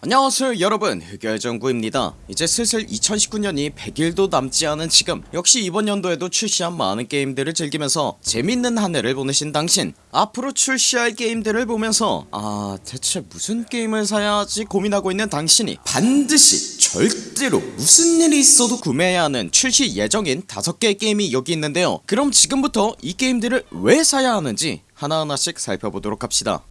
안녕하세요 여러분. 흑열정구입니다. 이제 슬슬 2019년이 100일도 남지 않은 지금 역시 이번 연도에도 출시한 많은 게임들을 즐기면서 재밌는 한 해를 보내신 당신 앞으로 출시할 게임들을 보면서 아 대체 무슨 게임을 사야 하지 고민하고 있는 당신이 반드시 절대로 무슨 일이 있어도 구매해야 하는 출시 예정인 5개의 게임이 여기 있는데요. 그럼 지금부터 이 게임들을 왜 사야 하는지 하나하나씩 살펴보도록 합시다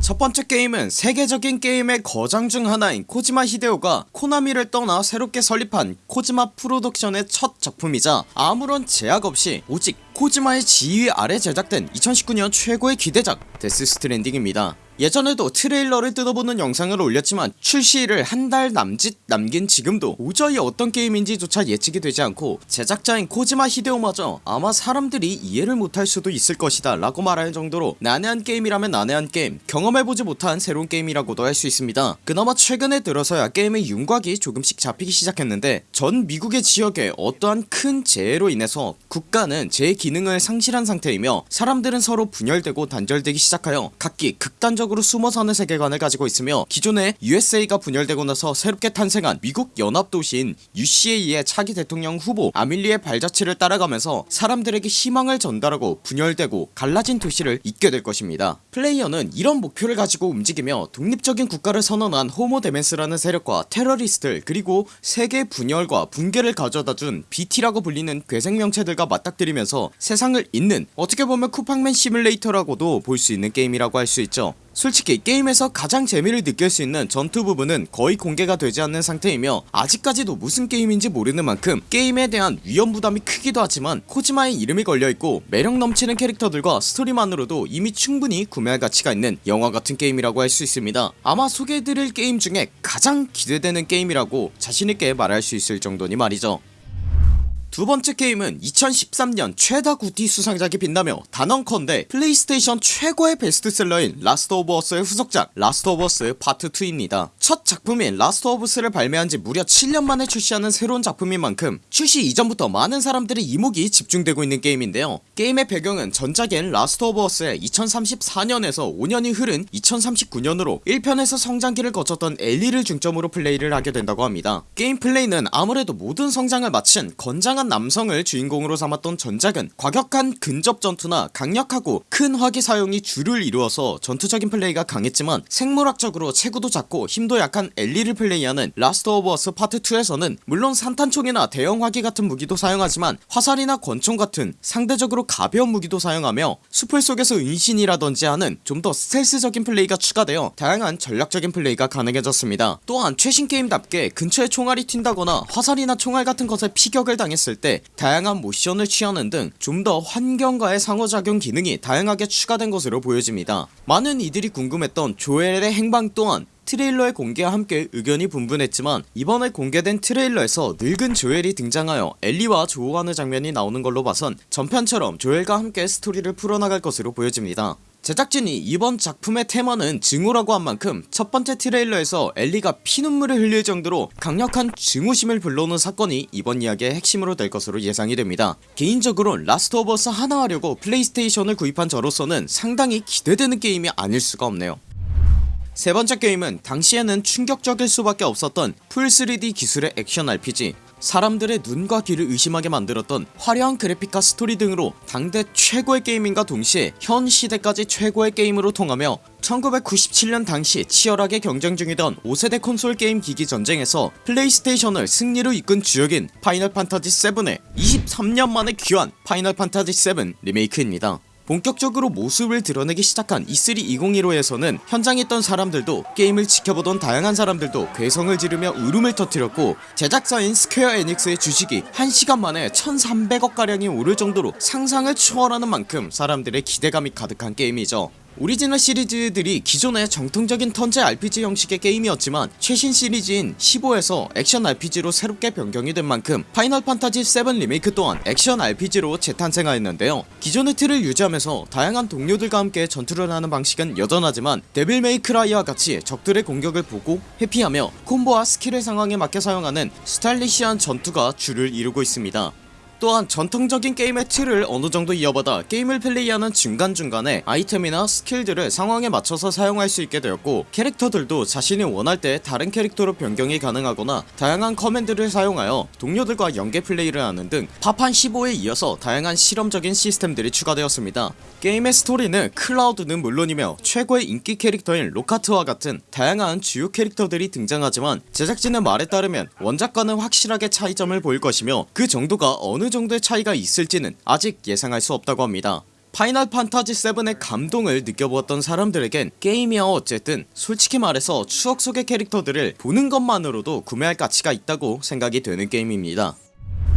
첫 번째 게임은 세계적인 게임의 거장 중 하나인 코지마 히데오가 코나미를 떠나 새롭게 설립한 코지마 프로덕션의 첫 작품이자 아무런 제약 없이 오직 코지마의 지휘 아래 제작된 2019년 최고의 기대작 Death Stranding입니다. 예전에도 트레일러를 뜯어보는 영상을 올렸지만 출시를 한 달 남짓 남긴 지금도 도저히 어떤 게임인지 조차 예측이 되지 않고 제작자인 코지마 히데오마저 아마 사람들이 이해를 못할 수도 있을 것이다 라고 말할 정도로 난해한 게임이라면 난해한 게임 경험해보지 못한 새로운 게임이라고도 할 수 있습니다. 그나마 최근에 들어서야 게임의 윤곽이 조금씩 잡히기 시작했는데 전 미국의 지역에 어떠한 큰 재해로 인해서 국가는 제 기능을 상실한 상태이며 사람들은 서로 분열되고 단절되기 시작하여 각기 극단적으로 숨어 사는 세계관을 가지고 있으며 기존의 USA가 분열되고 나서 새롭게 탄생한 미국 연합도시인 UCA의 차기 대통령 후보 아멜리의 발자취를 따라가면서 사람들에게 희망을 전달하고 분열되고 갈라진 도시를 잇게 될 것입니다. 플레이어는 이런 목표를 가지고 움직이며 독립적인 국가를 선언한 Homo Demens라는 세력과 테러리스트들 그리고 세계 분열과 붕괴를 가져다준 BT라고 불리는 괴생명체들과 맞닥뜨리면서 세상을 잇는 어떻게 보면 쿠팡맨 시뮬레이터라고도 볼 수 있는 게임이라고 할 수 있죠. 솔직히 게임에서 가장 재미를 느낄 수 있는 전투 부분은 거의 공개가 되지 않는 상태이며 아직까지도 무슨 게임인지 모르는 만큼 게임에 대한 위험 부담이 크기도 하지만 코지마의 이름이 걸려있고 매력 넘치는 캐릭터들과 스토리만으로도 이미 충분히 구매할 가치가 있는 영화 같은 게임이라고 할 수 있습니다. 아마 소개해드릴 게임 중에 가장 기대되는 게임이라고 자신있게 말할 수 있을 정도니 말이죠 두 번째 게임은 2013년 최다 GOTY 수상작에 빛나며 단언컨대 플레이스테이션 최고의 베스트셀러인 Last of Us의 후속작 Last of Us Part 2입니다. 첫 작품인 Last of Us를 발매한지 무려 7년 만에 출시하는 새로운 작품인 만큼 출시 이전부터 많은 사람들의 이목이 집중되고 있는 게임인데요. 게임의 배경은 전작인 Last of Us의 2034년에서 5년이 흐른 2039년으로 1편에서 성장기를 거쳤던 엘리를 중점으로 플레이를 하게 된다고 합니다. 게임 플레이는 아무래도 모든 성장을 마친 건장한 남성을 주인공으로 삼았던 전작은 과격한 근접 전투나 강력하고 큰 화기 사용이 주를 이루어서 전투적인 플레이가 강했지만 생물학적으로 체구도 작고 힘도 약한 엘리를 플레이하는 Last of Us Part 2에서는 물론 산탄총이나 대형 화기 같은 무기도 사용하지만 화살이나 권총 같은 상대적으로 가벼운 무기도 사용하며 수풀 속에서 은신이라던지 하는 좀 더 스텔스적인 플레이가 추가되어 다양한 전략적인 플레이가 가능해졌습니다. 또한 최신 게임답게 근처에 총알이 튄다거나 화살이나 총알 같은 것에 피격을 당했을 때 다양한 모션을 취하는 등 좀 더 환경과의 상호작용 기능이 다양하게 추가된 것으로 보여집니다. 많은 이들이 궁금했던 조엘의 행방 또한 트레일러의 공개와 함께 의견이 분분했지만 이번에 공개된 트레일러에서 늙은 조엘이 등장하여 엘리와 조우하는 장면이 나오는 걸로 봐선 전편처럼 조엘과 함께 스토리를 풀어나갈 것으로 보여집니다 제작진이 이번 작품의 테마는 증오라고 한 만큼 첫 번째 트레일러에서 엘리가 피눈물을 흘릴 정도로 강력한 증오심을 불러오는 사건이 이번 이야기의 핵심으로 될 것으로 예상이 됩니다. 개인적으로 Last of Us 하나 하려고 PlayStation을 구입한 저로서는 상당히 기대되는 게임이 아닐 수가 없네요. 세 번째 게임은 당시에는 충격적일 수밖에 없었던 full 3D 기술의 액션 RPG 사람들의 눈과 귀를 의심하게 만들었던 화려한 그래픽과 스토리 등으로 당대 최고의 게임인과 동시에 현 시대까지 최고의 게임으로 통하며 1997년 당시 치열하게 경쟁 중이던 5세대 콘솔 게임 기기 전쟁에서 PlayStation을 승리로 이끈 주역인 Final Fantasy 7의 23년 만에 귀환 Final Fantasy 7 Remake입니다 본격적으로 모습을 드러내기 시작한 E3 2015에서는 현장에 있던 사람들도 게임을 지켜보던 다양한 사람들도 괴성을 지르며 울음을 터뜨렸고 제작사인 Square Enix의 주식이 1시간 만에 1300억가량이 오를 정도로 상상을 초월하는 만큼 사람들의 기대감이 가득한 게임이죠 오리지널 시리즈들이 기존의 정통적인 턴제 RPG 형식의 게임이었지만 최신 시리즈인 15에서 액션 RPG로 새롭게 변경이 된 만큼 Final Fantasy 7 리메이크 또한 액션 RPG로 재탄생하였는데요. 기존의 틀을 유지하면서 다양한 동료들과 함께 전투를 하는 방식은 여전하지만 Devil May Cry와 같이 적들의 공격을 보고 회피하며 콤보와 스킬을 상황에 맞게 사용하는 스타일리시한 전투가 주를 이루고 있습니다 또한 전통적인 게임의 틀을 어느정도 이어받아 게임을 플레이하는 중간중간에 아이템이나 스킬들을 상황에 맞춰서 사용할 수 있게 되었고 캐릭터들도 자신이 원할 때 다른 캐릭터로 변경이 가능하거나 다양한 커맨드를 사용하여 동료들과 연계 플레이를 하는 등 파판 15에 이어서 다양한 실험적인 시스템들이 추가되었습니다. 게임의 스토리는 클라우드는 물론이며 최고의 인기 캐릭터인 록하트와 같은 다양한 주요 캐릭터들이 등장하지만 제작진의 말에 따르면 원작과는 확실하게 차이점을 보일 것이며 그 정도가 어느 정도의 차이가 있을지는 아직 예상할 수 없다고 합니다. 파이널 판타지 7의 감동을 느껴보았던 사람들에겐 게임이야 어쨌든 솔직히 말해서 추억 속의 캐릭터들을 보는 것만으로도 구매할 가치가 있다고 생각이 되는 게임입니다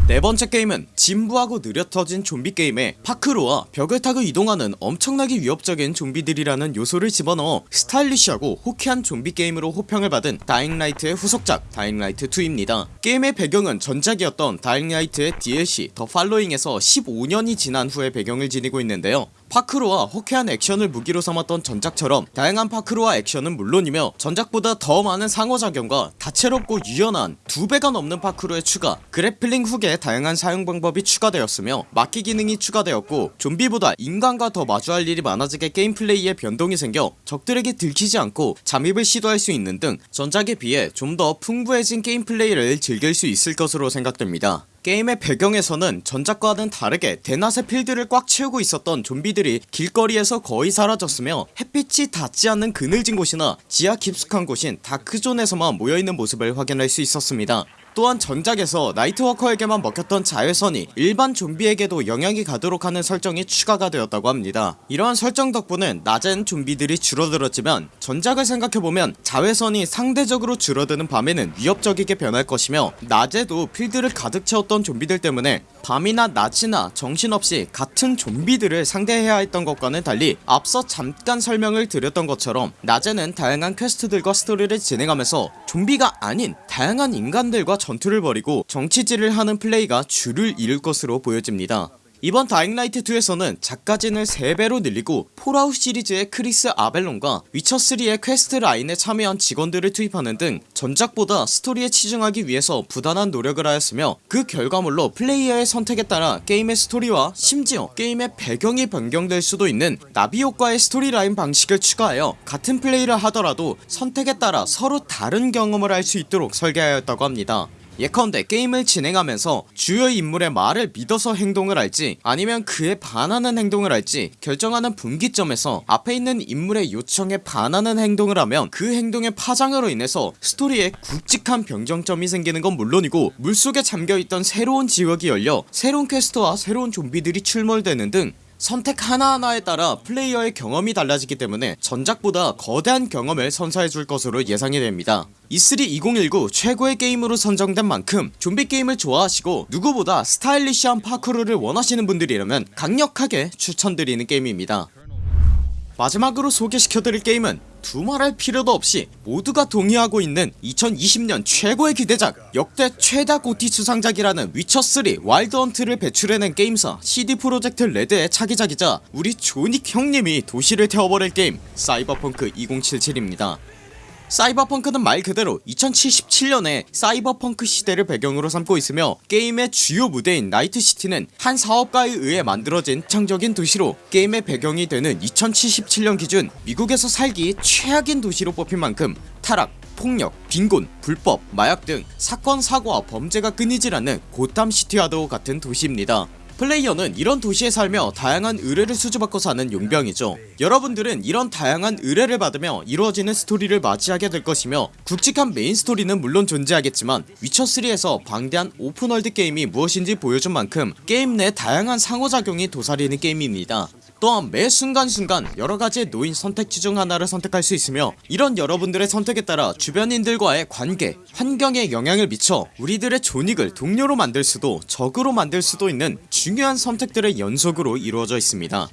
네 번째 게임은 진부하고 느려 터진 좀비 게임에 파쿠르와 벽을 타고 이동하는 엄청나게 위협적인 좀비들이라는 요소를 집어넣어 스타일리시하고 호쾌한 좀비 게임으로 호평을 받은 다잉라이트의 후속작 다잉라이트2입니다. 게임의 배경은 전작이었던 다잉라이트의 DLC 더 팔로잉에서 15년이 지난 후에 배경을 지니고 있는데요 파쿠르와 호쾌한 액션을 무기로 삼았던 전작처럼 다양한 파쿠르와 액션은 물론이며 전작보다 더 많은 상호작용과 다채롭고 유연한 두배가 넘는 파쿠르의 추가 grappling 훅의 다양한 사용 방법이 추가되었으며 막기 기능이 추가되었고 좀비보다 인간과 더 마주할 일이 많아지게 게임 플레이에 변동이 생겨 적들에게 들키지 않고 잠입을 시도할 수 있는 등 전작에 비해 좀 더 풍부해진 게임 플레이를 즐길 수 있을 것으로 생각됩니다 게임의 배경에서는 전작과는 다르게 대낮의 필드를 꽉 채우고 있었던 좀비들이 길거리에서 거의 사라졌으며 햇빛이 닿지 않는 그늘진 곳이나 지하 깊숙한 곳인 다크존에서만 모여있는 모습을 확인할 수 있었습니다 또한 전작에서 나이트워커에게만 먹혔던 자외선이 일반 좀비에게도 영향이 가도록 하는 설정이 추가가 되었다고 합니다. 이러한 설정 덕분에 낮엔 좀비들이 줄어들었지만 전작을 생각해보면 자외선이 상대적으로 줄어드는 밤에는 위협적이게 변할 것이며 낮에도 필드를 가득 채웠던 좀비들 때문에 밤이나 낮이나 정신없이 같은 좀비들을 상대해야 했던 것과는 달리 앞서 잠깐 설명을 드렸던 것처럼 낮에는 다양한 퀘스트들과 스토리를 진행하면서 좀비가 아닌 다양한 인간들과 전투를 벌이고 정치질을 하는 플레이가 주를 이룰 것으로 보여집니다 이번 다잉라이트 2에서는 작가진을 3배로 늘리고 폴아웃 시리즈의 크리스 아벨론과 위쳐3의 퀘스트 라인에 참여한 직원들을 투입하는 등 전작보다 스토리에 치중하기 위해서 부단한 노력을 하였으며 그 결과물로 플레이어의 선택에 따라 게임의 스토리와 심지어 게임의 배경이 변경될 수도 있는 나비 효과의 스토리라인 방식을 추가하여 같은 플레이를 하더라도 선택에 따라 서로 다른 경험을 할 수 있도록 설계하였다고 합니다 예컨대 게임을 진행하면서 주요 인물의 말을 믿어서 행동을 할지 아니면 그에 반하는 행동을 할지 결정하는 분기점에서 앞에 있는 인물의 요청에 반하는 행동을 하면 그 행동의 파장으로 인해서 스토리에 굵직한 변경점이 생기는 건 물론이고 물속에 잠겨있던 새로운 지역이 열려 새로운 퀘스트와 새로운 좀비들이 출몰되는 등 선택 하나하나에 따라 플레이어의 경험이 달라지기 때문에 전작보다 거대한 경험을 선사해줄 것으로 예상이 됩니다. E3 2019 최고의 게임으로 선정된 만큼 좀비 게임을 좋아하시고 누구보다 스타일리시한 파쿠르를 원하시는 분들이라면 강력하게 추천드리는 게임입니다. 마지막으로 소개시켜드릴 게임은 두말할 필요도 없이 모두가 동의하고 있는 2020년 최고의 기대작 역대 최다 GOTY 수상작이라는 위쳐3 와일드헌트를 배출해낸 게임사 CD 프로젝트 레드의 차기작이자 우리 존 윅 형님이 도시를 태워버릴 게임 사이버펑크 2077입니다 사이버펑크는 말 그대로 2077년에 사이버펑크 시대를 배경으로 삼고 있으며 게임의 주요 무대인 나이트시티는 한 사업가에 의해 만들어진 창적인 도시로 게임의 배경이 되는 2077년 기준 미국에서 살기 최악인 도시로 뽑힌 만큼 타락 폭력, 빈곤, 불법, 마약 등 사건 사고와 범죄가 끊이질 않는 고담시티와도 같은 도시입니다 플레이어는 이런 도시에 살며 다양한 의뢰를 수주받고 사는 용병이죠. 여러분들은 이런 다양한 의뢰를 받으며 이루어지는 스토리를 맞이하게 될 것이며 굵직한 메인 스토리는 물론 존재하겠지만 위쳐3에서 방대한 open world 게임이 무엇인지 보여준 만큼 게임 내 다양한 상호작용이 도사리는 게임입니다 또한 매 순간순간 여러가지의 놓인 선택지 중 하나를 선택할 수 있으며 이런 여러분들의 선택에 따라 주변인들과의 관계 환경에 영향을 미쳐 우리들의 존 윅을 동료로 만들 수도 적으로 만들 수도 있는 중요한 선택들의 연속으로 이루어져 있습니다.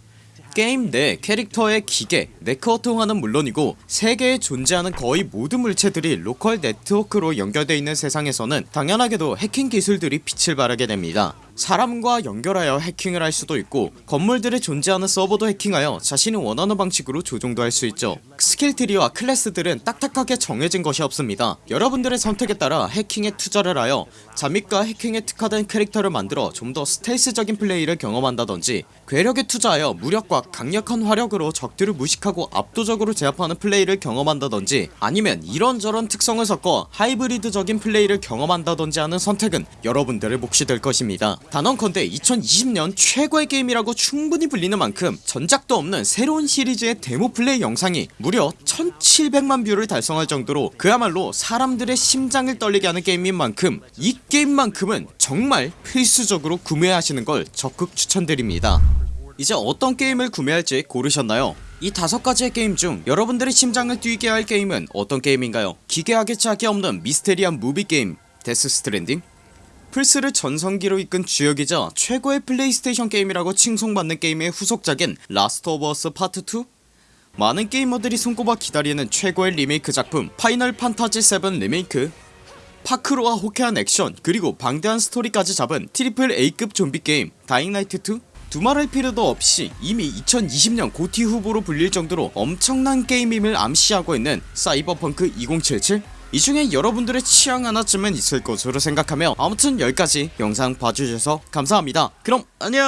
게임 내 캐릭터의 기계, 네트워크화는 물론이고 세계에 존재하는 거의 모든 물체들이 로컬 네트워크로 연결되어 있는 세상에서는 당연하게도 해킹 기술들이 빛을 발하게 됩니다 사람과 연결하여 해킹을 할 수도 있고 건물들에 존재하는 서버도 해킹하여 자신이 원하는 방식으로 조종도 할 수 있죠. skill tree와 클래스들은 딱딱하게 정해진 것이 없습니다. 여러분들의 선택에 따라 해킹에 투자를 하여 잠입과 해킹에 특화된 캐릭터를 만들어 좀 더 스텔스적인 플레이를 경험한다던지 괴력에 투자하여 무력과 강력한 화력으로 적들을 무식하고 압도적으로 제압하는 플레이를 경험한다던지 아니면 이런저런 특성을 섞어 하이브리드적인 플레이를 경험한다던지 하는 선택은 여러분들의 몫이 될 것입니다 단언컨대 2020년 최고의 게임이라고 충분히 불리는 만큼 전작도 없는 새로운 시리즈의 데모 플레이 영상이 무려 1700만 뷰를 달성할 정도로 그야말로 사람들의 심장을 떨리게 하는 게임인 만큼 이 게임만큼은 정말 필수적으로 구매하시는 걸 적극 추천드립니다 이제 어떤 게임을 구매할지 고르셨나요? 이 다섯 가지의 게임 중 여러분들의 심장을 뛰게 할 게임은 어떤 게임인가요? 기괴하게 짝이 없는 미스테리한 무비 게임 데스 스트랜딩? 플스를 전성기로 이끈 주역이자 최고의 플레이스테이션 게임이라고 칭송받는 게임의 후속작인 라스트 오브 어스 파트 2? 많은 게이머들이 손꼽아 기다리는 최고의 리메이크 작품 파이널 판타지 7 리메이크 파쿠르와 호쾌한 액션 그리고 방대한 스토리까지 잡은 트리플 A급 좀비 게임 다잉라이트 2? 두말할 필요도 없이 이미 2020년 GOTY 후보로 불릴 정도로 엄청난 게임임을 암시하고 있는 사이버펑크 2077? 이 중에 여러분들의 취향 하나쯤은 있을 것으로 생각하며 아무튼 여기까지 영상 봐주셔서 감사합니다. 그럼 안녕